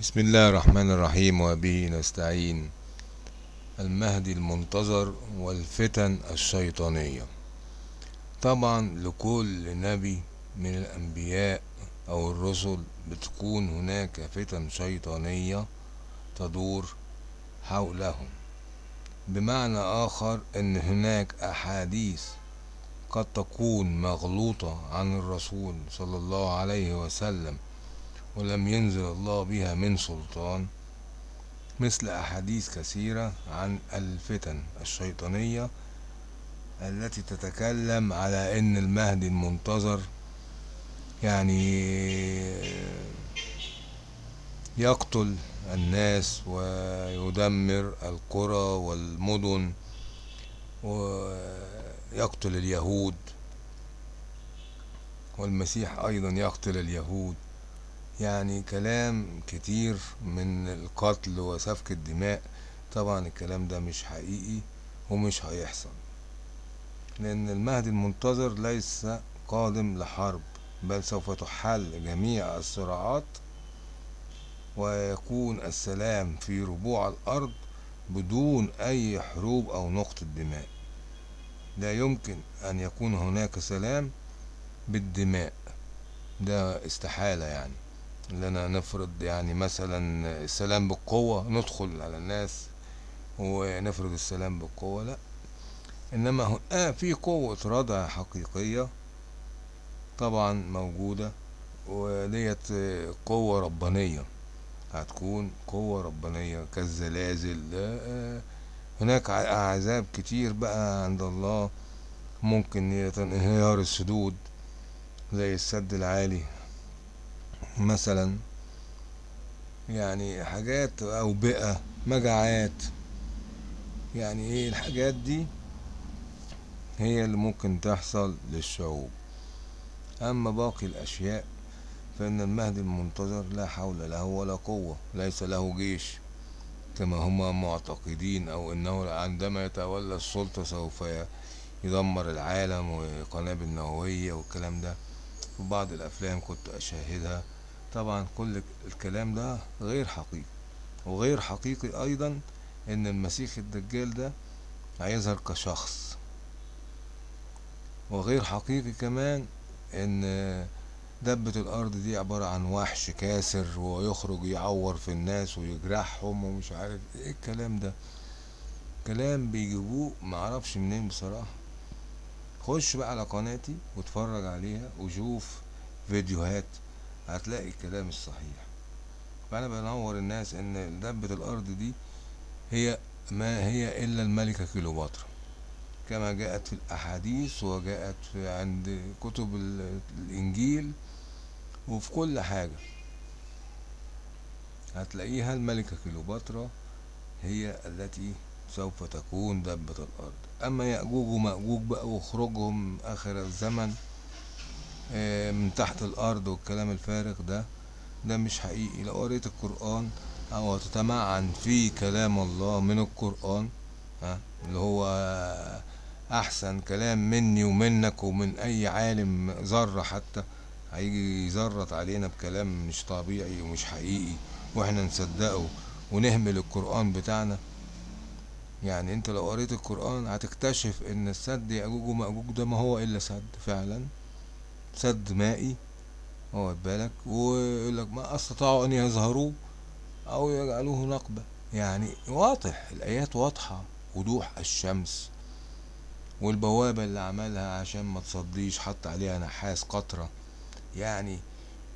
بسم الله الرحمن الرحيم وبه نستعين. المهدي المنتظر والفتن الشيطانية. طبعا لكل نبي من الأنبياء أو الرسل بتكون هناك فتن شيطانية تدور حولهم. بمعنى آخر أن هناك أحاديث قد تكون مغلوطة عن الرسول صلى الله عليه وسلم. ولم ينزل الله بها من سلطان مثل أحاديث كثيرة عن الفتن الشيطانية التي تتكلم على أن المهدي المنتظر يعني يقتل الناس ويدمر القرى والمدن ويقتل اليهود والمسيح أيضا يقتل اليهود. يعني كلام كتير من القتل وسفك الدماء. طبعا الكلام ده مش حقيقي ومش هيحصل لأن المهدي المنتظر ليس قادم لحرب بل سوف تحل جميع الصراعات ويكون السلام في ربوع الأرض بدون أي حروب أو نقطة دماء. لا يمكن أن يكون هناك سلام بالدماء. ده استحالة يعني. لنا نفرض يعني مثلا السلام بالقوة ندخل على الناس ونفرض السلام بالقوة لا. إنما آه في قوة ردع حقيقية طبعا موجودة وديت قوة ربانية. هتكون قوة ربانية كالزلازل آه هناك عذاب كتير بقى عند الله ممكن انهيار السدود زي السد العالي. مثلا يعني حاجات أوبئة مجاعات. يعني إيه الحاجات دي؟ هي اللي ممكن تحصل للشعوب. أما باقي الأشياء فإن المهدي المنتظر لا حول له ولا قوة ليس له جيش. كما هما معتقدين أو أنه عندما يتولى السلطة سوف يدمر العالم وقنابل نووية والكلام ده. في بعض الأفلام كنت أشاهدها. طبعا كل الكلام ده غير حقيقي وغير حقيقي أيضا إن المسيح الدجال ده هيظهر كشخص. وغير حقيقي كمان إن دبة الأرض دي عبارة عن وحش كاسر ويخرج يعور في الناس ويجرحهم ومش عارف إيه الكلام ده. كلام بيجيبوه معرفش منين بصراحة. خش بقى على قناتي واتفرج عليها وشوف فيديوهات هتلاقي الكلام الصحيح فأنا بنور الناس إن دبة الأرض دي هي ما هي إلا الملكة كيلوباترا كما جاءت في الأحاديث وجاءت في عند كتب الإنجيل وفي كل حاجة. هتلاقيها الملكة كيلوباترا هي التي سوف تكون دبة الأرض. أما يأجوج ومأجوج بقى وخروجهم آخر الزمن من تحت الأرض والكلام الفارغ ده ده مش حقيقي. لو قريت القرآن أو تتمعن في كلام الله من القرآن ها اللي هو أحسن كلام مني ومنك ومن أي عالم ذرة حتى هيجي يزرط علينا بكلام مش طبيعي ومش حقيقي وإحنا نصدقه ونهمل القرآن بتاعنا. يعني أنت لو قريت القرآن هتكتشف إن السد يأجوج ومأجوج ده ما هو إلا سد فعلا. سد مائي واخد بالك؟ ويقول لك ما استطاعوا أن يظهروا أو يجعلوه نقبة. يعني واضح الآيات واضحة. وضوح الشمس والبوابة اللي عملها عشان ما تصديش حط عليها نحاس قطرة. يعني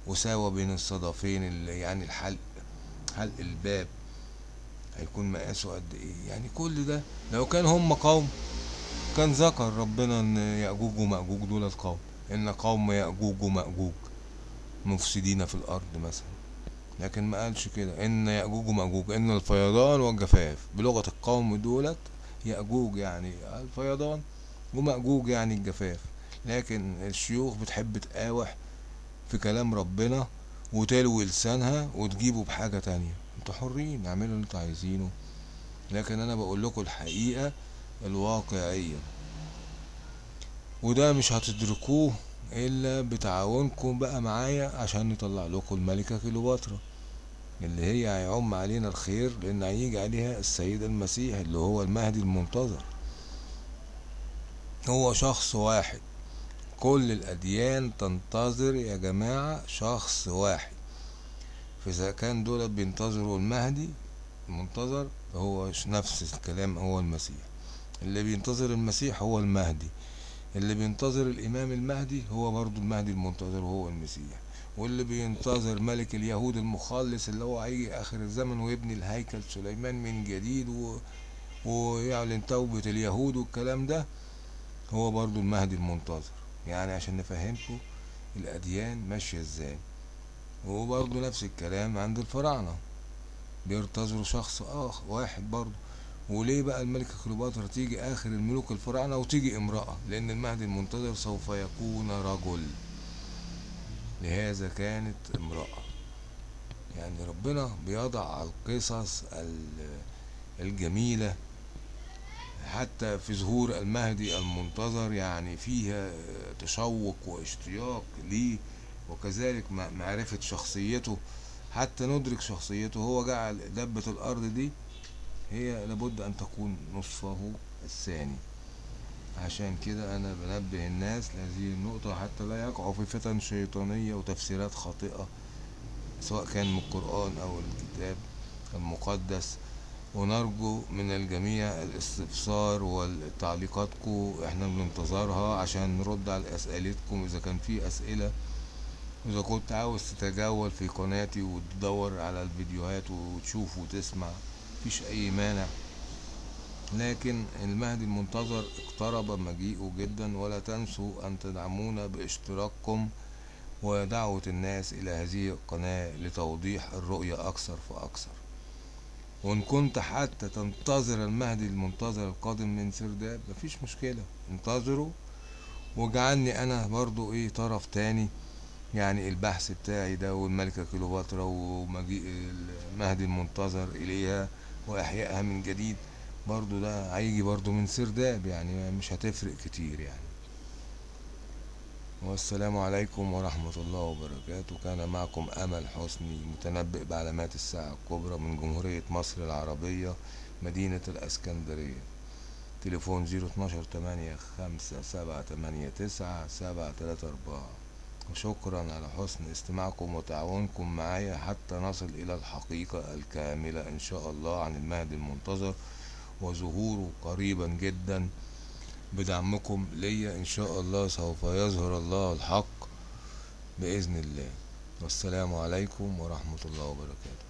وساوى بين الصدفين اللي يعني الحلق حلق الباب هيكون مقاسه قد إيه؟ يعني كل ده لو كان هم قوم كان ذكر ربنا إن يأجوج ومأجوج دول القوم إن قوم يأجوج ومأجوج مفسدين في الأرض مثلا. لكن ما قالش كده. إن يأجوج ومأجوج إن الفيضان والجفاف. بلغة القوم دولت يأجوج يعني الفيضان ومأجوج يعني الجفاف. لكن الشيوخ بتحب تقاوح في كلام ربنا وتلوي لسانها وتجيبه بحاجة تانية. أنتوا حرين اعملوا اللي أنتوا عايزينه. لكن أنا بقول لكم الحقيقة الواقعية. وده مش هتدركوه إلا بتعاونكم بقى معايا عشان نطلع لكم الملكة كيلوباترا اللي هي هيعم علينا الخير لأن هيجي عليها السيد المسيح اللي هو المهدي المنتظر. هو شخص واحد كل الأديان تنتظر يا جماعة شخص واحد. فإذا كان دول بينتظروا المهدي المنتظر هو نفس الكلام هو المسيح. اللي بينتظر المسيح هو المهدي. اللي بينتظر الإمام المهدي هو برضو المهدي المنتظر هو المسيح. واللي بينتظر ملك اليهود المخلص اللي هو هيجي آخر الزمن ويبني الهيكل سليمان من جديد و... ويعلن توبة اليهود والكلام ده هو برضو المهدي المنتظر. يعني عشان نفهمكم الأديان ماشية إزاي. وبرضو نفس الكلام عند الفراعنة. بينتظروا شخص آخر واحد برضو وليه بقى الملكة كليوباترا تيجي آخر الملوك الفراعنة وتيجي امرأة؟ لأن المهدي المنتظر سوف يكون رجل. لهذا كانت امرأة. يعني ربنا بيضع القصص الجميلة حتى في ظهور المهدي المنتظر يعني فيها تشوق واشتياق ليه وكذلك معرفة شخصيته. حتى ندرك شخصيته هو جعل دبة الأرض دي هي لابد أن تكون نصفه الثاني. عشان كده أنا بنبه الناس لهذه النقطة حتى لا يقعوا في فتن شيطانية وتفسيرات خاطئة سواء كان من القرآن أو الكتاب المقدس. ونرجو من الجميع الاستفسار والتعليقاتكم إحنا بننتظرها عشان نرد على أسئلتكم. إذا كان في أسئلة إذا كنت عاوز تتجول في قناتي وتدور على الفيديوهات وتشوف وتسمع مفيش أي مانع. لكن المهدي المنتظر اقترب مجيئه جدا ولا تنسوا أن تدعمونا باشتراككم ودعوة الناس إلى هذه القناة لتوضيح الرؤية أكثر فأكثر. وإن كنت حتى تنتظر المهدي المنتظر القادم من سرداب مفيش مشكلة. انتظره واجعلني أنا برضو إيه طرف تاني يعني البحث بتاعي ده والملكة كليوباترا ومجيء المهدي المنتظر إليها وإحيائها من جديد برضو ده هيجي برضو من سرداب يعني مش هتفرق كتير يعني. والسلام عليكم ورحمة الله وبركاته. كان معكم أمل حسني متنبئ بعلامات الساعة الكبرى من جمهورية مصر العربية مدينة الأسكندرية. تليفون زيرو اتناشر تمانية خمسة سبعة تمانية تسعة سبعة تلاتة أربعة. وشكرا على حسن استماعكم وتعاونكم معايا حتى نصل إلى الحقيقة الكاملة إن شاء الله عن المهدي المنتظر وظهوره قريبا جدا بدعمكم ليا إن شاء الله سوف يظهر الله الحق بإذن الله. والسلام عليكم ورحمة الله وبركاته.